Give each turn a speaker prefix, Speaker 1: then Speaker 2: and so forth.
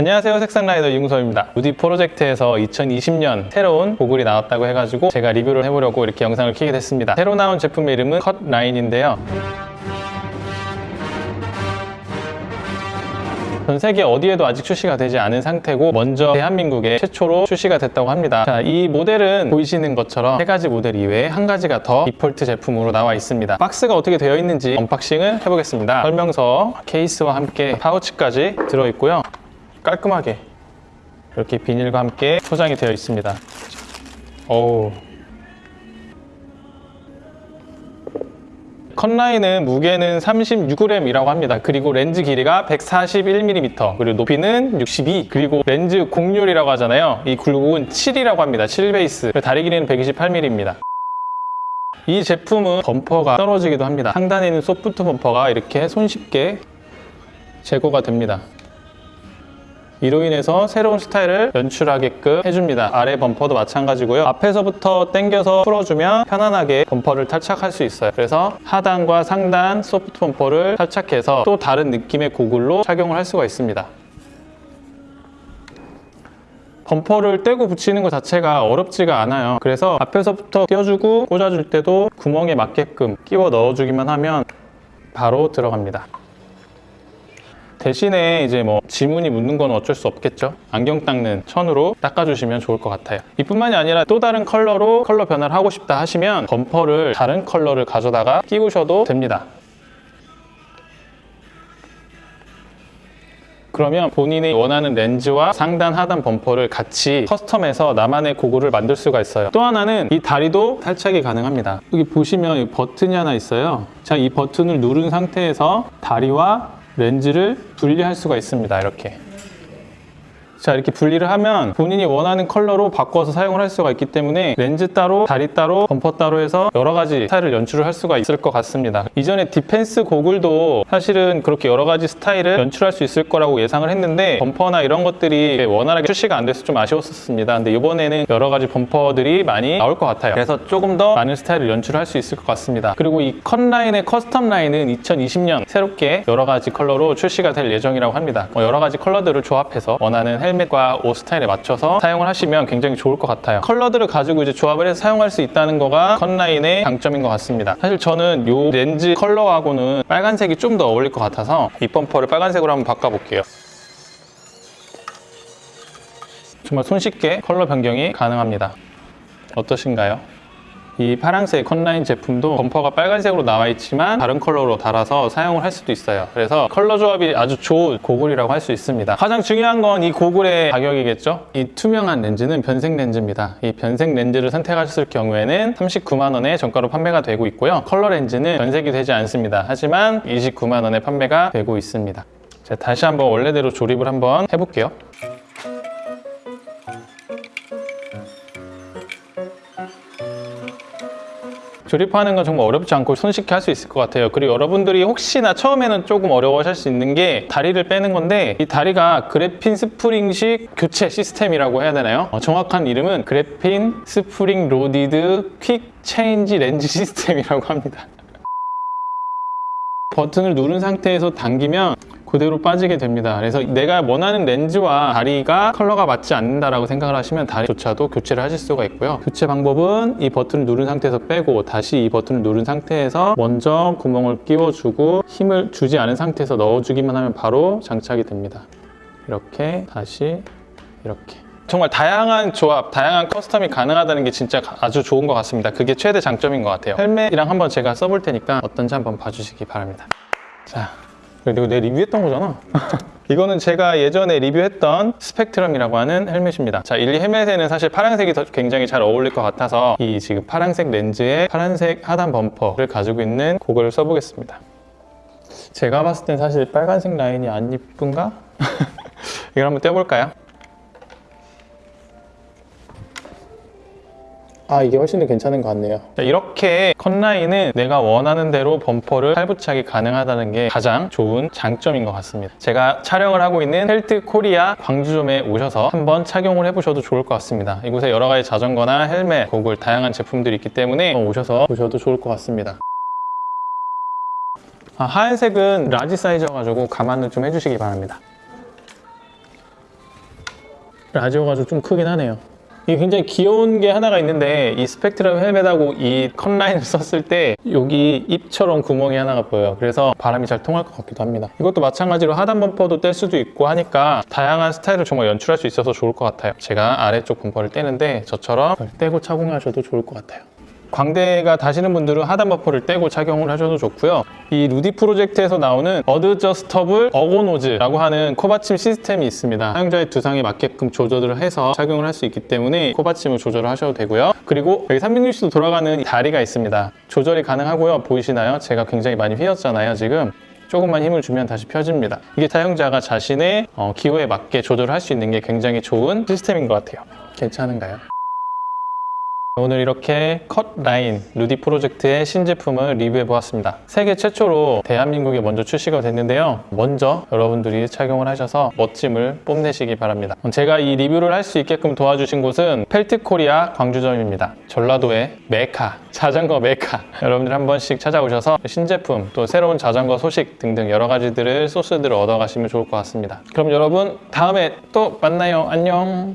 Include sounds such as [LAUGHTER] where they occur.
Speaker 1: 안녕하세요 색상라이더 이웅섭입니다 루디 프로젝트에서 2020년 새로운 고글이 나왔다고 해가지고 제가 리뷰를 해보려고 이렇게 영상을 켜게 됐습니다 새로 나온 제품의 이름은 컷라인인데요 전 세계 어디에도 아직 출시가 되지 않은 상태고 먼저 대한민국에 최초로 출시가 됐다고 합니다. 자, 이 모델은 보이시는 것처럼 세 가지 모델 이외에 한 가지가 더 디폴트 제품으로 나와 있습니다. 박스가 어떻게 되어 있는지 unboxing을 해보겠습니다. 설명서, 케이스와 함께 파우치까지 들어있고요. 깔끔하게 이렇게 비닐과 함께 포장이 되어 있습니다. 어우 컷라인은 무게는 36g이라고 합니다. 그리고 렌즈 길이가 141mm, 그리고 높이는 62, 그리고 렌즈 곡률이라고 하잖아요. 이 굴곡은 7이라고 합니다. 7베이스, 다리 길이는 128mm입니다. 이 제품은 범퍼가 떨어지기도 합니다. 상단에 있는 소프트 범퍼가 이렇게 손쉽게 제거가 됩니다. 이로 인해서 새로운 스타일을 연출하게끔 해줍니다. 아래 범퍼도 마찬가지고요. 앞에서부터 당겨서 풀어주면 편안하게 범퍼를 탈착할 수 있어요. 그래서 하단과 상단 소프트 범퍼를 탈착해서 또 다른 느낌의 고글로 착용을 할 수가 있습니다. 범퍼를 떼고 붙이는 것 자체가 어렵지가 않아요. 그래서 앞에서부터 껴주고 꽂아줄 때도 구멍에 맞게끔 끼워 넣어주기만 하면 바로 들어갑니다. 대신에 이제 뭐 지문이 묻는 건 어쩔 수 없겠죠. 안경 닦는 천으로 닦아주시면 좋을 것 같아요. 이뿐만이 아니라 또 다른 컬러로 컬러 변화를 하고 싶다 하시면 범퍼를 다른 컬러를 가져다가 끼우셔도 됩니다. 그러면 본인이 원하는 렌즈와 상단 하단 범퍼를 같이 custom해서 나만의 고글을 만들 수가 있어요. 또 하나는 이 다리도 탈착이 가능합니다. 여기 보시면 버튼이 하나 있어요. 자, 이 버튼을 누른 상태에서 다리와 렌즈를 분리할 수가 있습니다. 이렇게 자 이렇게 분리를 하면 본인이 원하는 컬러로 바꿔서 사용을 할 수가 있기 때문에 렌즈 따로, 다리 따로, 범퍼 따로 해서 여러 가지 스타일을 연출을 할 수가 있을 것 같습니다. 이전에 디펜스 고글도 사실은 그렇게 여러 가지 스타일을 연출할 수 있을 거라고 예상을 했는데 범퍼나 이런 것들이 원활하게 출시가 안 돼서 좀 아쉬웠었습니다. 근데 이번에는 여러 가지 범퍼들이 많이 나올 것 같아요. 그래서 조금 더 많은 스타일을 연출할 수 있을 것 같습니다. 그리고 이 컷 라인의 custom 라인은 2020년 새롭게 여러 가지 컬러로 출시가 될 예정이라고 합니다. 뭐 여러 가지 컬러들을 조합해서 원하는 헬멧과 옷 스타일에 맞춰서 사용을 하시면 굉장히 좋을 것 같아요. 컬러들을 가지고 이제 조합을 해서 사용할 수 있다는 거가 컷라인의 장점인 것 같습니다. 사실 저는 이 렌즈 컬러하고는 빨간색이 좀 더 어울릴 것 같아서 이 범퍼를 빨간색으로 한번 바꿔볼게요. 정말 손쉽게 컬러 변경이 가능합니다. 어떠신가요? 이 파란색 컷라인 제품도 범퍼가 빨간색으로 나와 있지만 다른 컬러로 달아서 사용을 할 수도 있어요. 그래서 컬러 조합이 아주 좋은 고글이라고 할 수 있습니다. 가장 중요한 건 이 고글의 가격이겠죠? 이 투명한 렌즈는 변색 렌즈입니다. 이 변색 렌즈를 선택하셨을 경우에는 39만 원에 정가로 판매가 되고 있고요. 컬러 렌즈는 변색이 되지 않습니다. 하지만 29만 원에 판매가 되고 있습니다. 자, 다시 한번 원래대로 조립을 한번 해볼게요 조립하는 건 정말 어렵지 않고 손쉽게 할 수 있을 것 같아요 그리고 여러분들이 혹시나 처음에는 조금 어려워하실 수 있는 게 다리를 빼는 건데 이 다리가 그래핀 스프링식 교체 시스템이라고 해야 되나요? 어, 정확한 이름은 그래핀 spring loaded quick change 렌즈 [LAUGHS] 시스템이라고 합니다 버튼을 누른 상태에서 당기면 그대로 빠지게 됩니다. 그래서 내가 원하는 렌즈와 다리가 컬러가 맞지 않는다라고 생각을 하시면 다리조차도 교체를 하실 수가 있고요. 교체 방법은 이 버튼을 누른 상태에서 빼고 다시 이 버튼을 누른 상태에서 먼저 구멍을 끼워주고 힘을 주지 않은 상태에서 넣어주기만 하면 바로 장착이 됩니다. 이렇게 다시 이렇게. 정말 다양한 조합, 다양한 custom이 가능하다는 게 진짜 아주 좋은 것 같습니다. 그게 최대 장점인 것 같아요. 헬멧이랑 한번 제가 써볼 테니까 어떤지 한번 봐주시기 바랍니다. 자, 이거 내 리뷰했던 거잖아 [LAUGHS] 이거는 제가 예전에 리뷰했던 스펙트럼이라고 하는 헬멧입니다 자, 이 헬멧에는 사실 파란색이 굉장히 잘 어울릴 것 같아서 이 지금 파란색 렌즈에 파란색 하단 범퍼를 가지고 있는 고글을 써보겠습니다 제가 봤을 땐 사실 빨간색 라인이 안 이쁜가? [LAUGHS] 이걸 한번 떼볼까요? 아 이게 훨씬 더 괜찮은 것 같네요. 자, 이렇게 컷라인은 내가 원하는 대로 범퍼를 탈부착이 가능하다는 게 가장 좋은 장점인 것 같습니다. 제가 촬영을 하고 있는 헬트 코리아 광주점에 오셔서 한번 착용을 해보셔도 좋을 것 같습니다. 이곳에 여러 가지 자전거나 헬멧, 고글 다양한 제품들이 있기 때문에 오셔서 보셔도 좋을 것 같습니다. 아, 하얀색은 large 사이즈여가지고 감안을 좀 해주시기 바랍니다. large가 좀 크긴 하네요. 이게 굉장히 귀여운 게 하나가 있는데 이 스펙트럼 헬멧하고 이 컷라인을 [LAUGHS] 썼을 때 여기 입처럼 구멍이 하나가 보여요. 그래서 바람이 잘 통할 것 같기도 합니다. 이것도 마찬가지로 하단 범퍼도 뗄 수도 있고 하니까 다양한 스타일을 정말 연출할 수 있어서 좋을 것 같아요. 제가 아래쪽 범퍼를 떼는데 저처럼 떼고 착용하셔도 좋을 것 같아요. 광대가 닿으시는 분들은 하단 범퍼를 떼고 착용을 하셔도 좋고요. 이 루디 프로젝트에서 나오는 adjustable ergonose라고 하는 코받침 시스템이 있습니다. 사용자의 두상에 맞게끔 조절을 해서 착용을 할 수 있기 때문에 코받침을 조절을 하셔도 되고요. 그리고 여기 360도 돌아가는 다리가 있습니다. 조절이 가능하고요. 보이시나요? 제가 굉장히 많이 휘었잖아요, 지금. 조금만 힘을 주면 다시 펴집니다. 이게 사용자가 자신의 어, 기호에 맞게 조절을 할수 있는 게 굉장히 좋은 시스템인 것 같아요. 괜찮은가요? 오늘 이렇게 컷라인 루디 프로젝트의 신제품을 리뷰해 보았습니다. 세계 최초로 대한민국에 먼저 출시가 됐는데요. 먼저 여러분들이 착용을 하셔서 멋짐을 뽐내시기 바랍니다. 제가 이 리뷰를 할 수 있게끔 도와주신 곳은 펠트코리아 광주점입니다. 전라도의 메카, 자전거 메카. 여러분들 한 번씩 찾아오셔서 신제품, 또 새로운 자전거 소식 등등 여러 가지들을 소스들을 얻어가시면 좋을 것 같습니다. 그럼 여러분 다음에 또 만나요. 안녕.